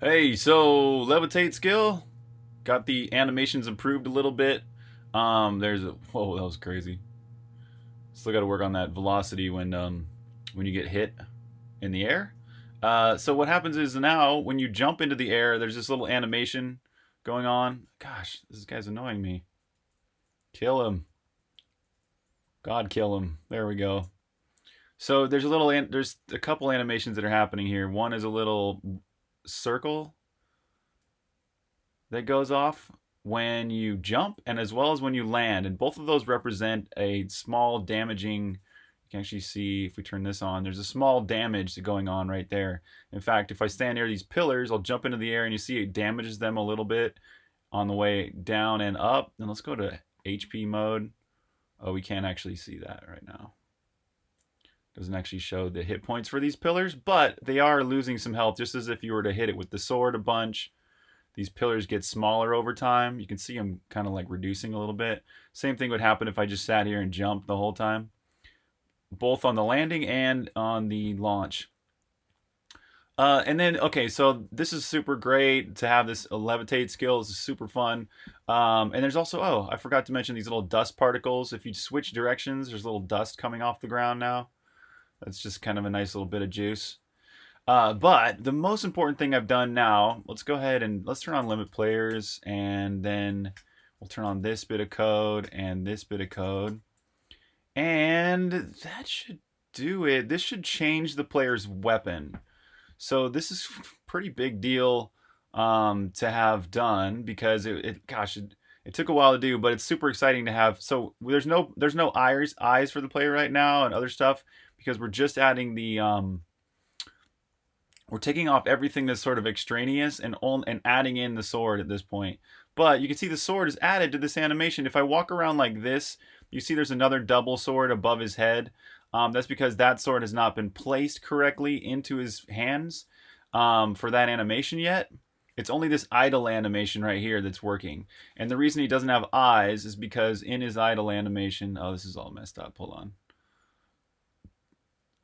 Hey, so levitate skill, got the animations improved a little bit. Um, there's a whoa, that was crazy. Still got to work on that velocity when um when you get hit in the air. Uh, so what happens is now when you jump into the air, there's this little animation going on. Gosh, this guy's annoying me. Kill him. God, kill him. There we go. So there's a little, there's a couple animations that are happening here. One is a little circle that goes off when you jump and as well as when you land. And both of those represent a small damaging, you can actually see if we turn this on, there's a small damage going on right there. In fact, if I stand near these pillars, I'll jump into the air and you see it damages them a little bit on the way down and up. And let's go to HP mode. Oh, we can't actually see that right now doesn't actually show the hit points for these pillars, but they are losing some health just as if you were to hit it with the sword a bunch. These pillars get smaller over time. You can see them kind of like reducing a little bit. Same thing would happen if I just sat here and jumped the whole time, both on the landing and on the launch. Uh, and then, okay, so this is super great to have this levitate skill. This is super fun. Um, and there's also, oh, I forgot to mention these little dust particles. If you switch directions, there's a little dust coming off the ground now. That's just kind of a nice little bit of juice. Uh, but the most important thing I've done now, let's go ahead and let's turn on limit players and then we'll turn on this bit of code and this bit of code. And that should do it. This should change the player's weapon. So this is pretty big deal um, to have done because it, it gosh, it, it took a while to do, but it's super exciting to have. So there's no there's no eyes eyes for the player right now and other stuff because we're just adding the um, we're taking off everything that's sort of extraneous and on, and adding in the sword at this point. But you can see the sword is added to this animation. If I walk around like this, you see there's another double sword above his head. Um, that's because that sword has not been placed correctly into his hands um, for that animation yet. It's only this idle animation right here that's working. And the reason he doesn't have eyes is because in his idle animation, oh, this is all messed up. Hold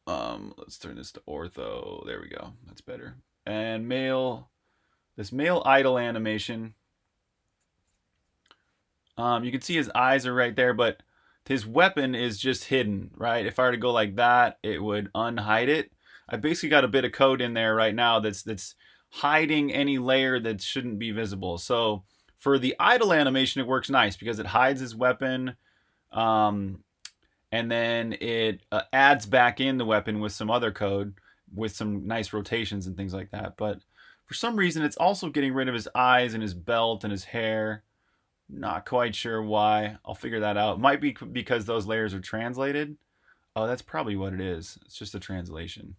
on. Um, let's turn this to ortho. There we go. That's better. And male, this male idle animation. Um, you can see his eyes are right there, but his weapon is just hidden, right? If I were to go like that, it would unhide it. I basically got a bit of code in there right now that's that's hiding any layer that shouldn't be visible. So for the idle animation, it works nice because it hides his weapon. Um, and then it uh, adds back in the weapon with some other code with some nice rotations and things like that. But for some reason, it's also getting rid of his eyes and his belt and his hair. Not quite sure why. I'll figure that out. Might be because those layers are translated. Oh, that's probably what it is. It's just a translation.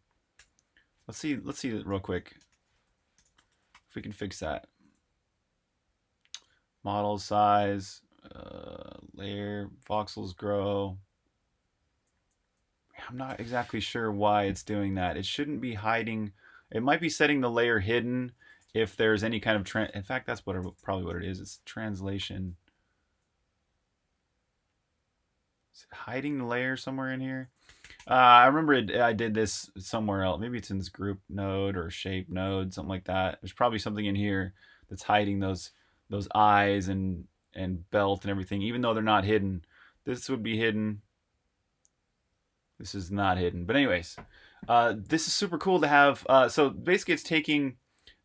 Let's see. Let's see it real quick. We can fix that. Model size, uh, layer, voxels grow. I'm not exactly sure why it's doing that. It shouldn't be hiding. It might be setting the layer hidden if there's any kind of trend. In fact, that's what probably what it is. It's translation. Hiding the layer somewhere in here? Uh, I remember it, I did this somewhere else. Maybe it's in this group node or shape node, something like that. There's probably something in here that's hiding those those eyes and and belt and everything, even though they're not hidden. This would be hidden. This is not hidden. But anyways, uh, this is super cool to have. Uh, so basically it's taking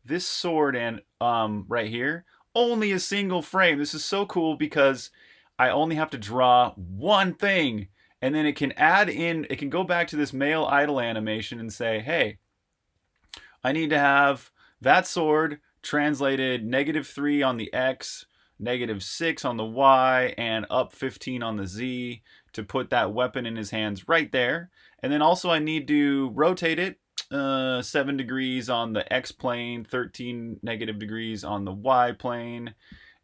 this sword and um, right here, only a single frame. This is so cool because I only have to draw one thing and then it can add in, it can go back to this male idle animation and say, hey, I need to have that sword translated negative 3 on the X, negative 6 on the Y, and up 15 on the Z to put that weapon in his hands right there. And then also I need to rotate it uh, 7 degrees on the X plane, 13 negative degrees on the Y plane,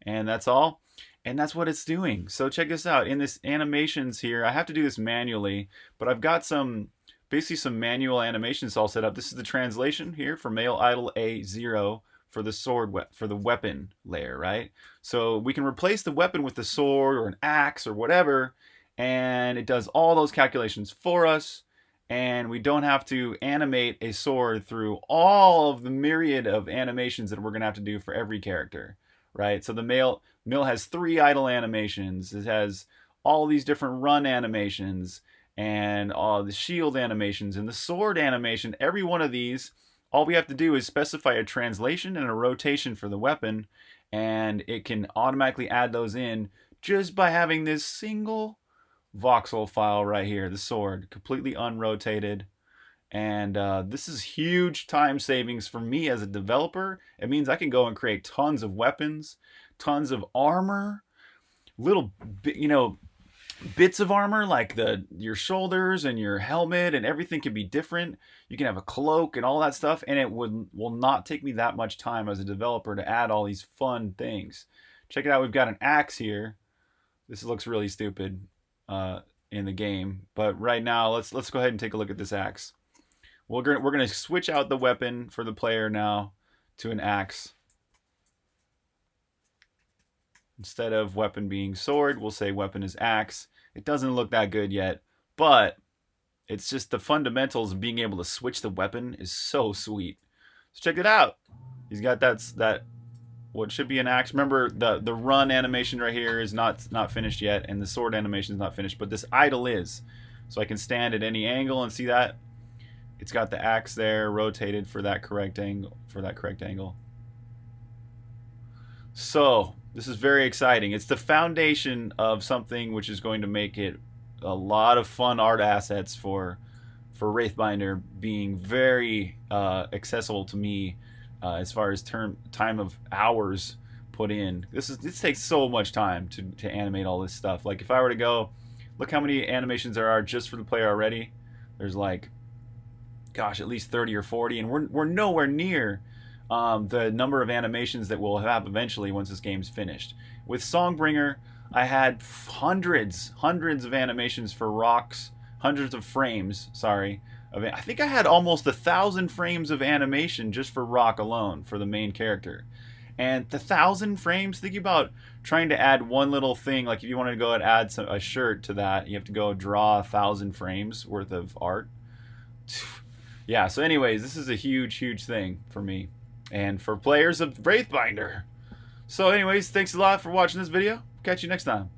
and that's all. And that's what it's doing. So check this out. In this animations here, I have to do this manually, but I've got some, basically some manual animations all set up. This is the translation here for male idle A0 for the sword for the weapon layer, right? So we can replace the weapon with the sword or an axe or whatever, and it does all those calculations for us. and we don't have to animate a sword through all of the myriad of animations that we're to have to do for every character, right? So the male mill has three idle animations. It has all these different run animations and all the shield animations and the sword animation. Every one of these, all we have to do is specify a translation and a rotation for the weapon, and it can automatically add those in just by having this single voxel file right here, the sword, completely unrotated. And uh, this is huge time savings for me as a developer. It means I can go and create tons of weapons, tons of armor, little, you know, bits of armor like the your shoulders and your helmet and everything can be different. You can have a cloak and all that stuff, and it would will not take me that much time as a developer to add all these fun things. Check it out. We've got an axe here. This looks really stupid uh, in the game. But right now, let's let's go ahead and take a look at this axe. We're gonna we're gonna switch out the weapon for the player now to an axe. Instead of weapon being sword, we'll say weapon is axe. It doesn't look that good yet, but it's just the fundamentals of being able to switch the weapon is so sweet. So check it out. He's got that that what should be an axe. Remember the the run animation right here is not not finished yet, and the sword animation is not finished, but this idle is. So I can stand at any angle and see that it's got the axe there rotated for that correct angle for that correct angle. So this is very exciting. It's the foundation of something which is going to make it a lot of fun art assets for for Wraithbinder being very uh, accessible to me uh, as far as term time of hours put in. This is this takes so much time to, to animate all this stuff. Like if I were to go, look how many animations there are just for the player already. There's like, gosh, at least 30 or 40, and we're we're nowhere near um, the number of animations that we'll have eventually once this game's finished. With Songbringer, I had hundreds, hundreds of animations for rocks, hundreds of frames, sorry, of I think I had almost a thousand frames of animation just for Roq alone for the main character. And the thousand frames, think about trying to add one little thing. Like if you wanted to go and add some, a shirt to that, you have to go draw a thousand frames worth of art. Yeah, so anyways, this is a huge, huge thing for me. And for players of Wraithbinder. So anyways, thanks a lot for watching this video. Catch you next time.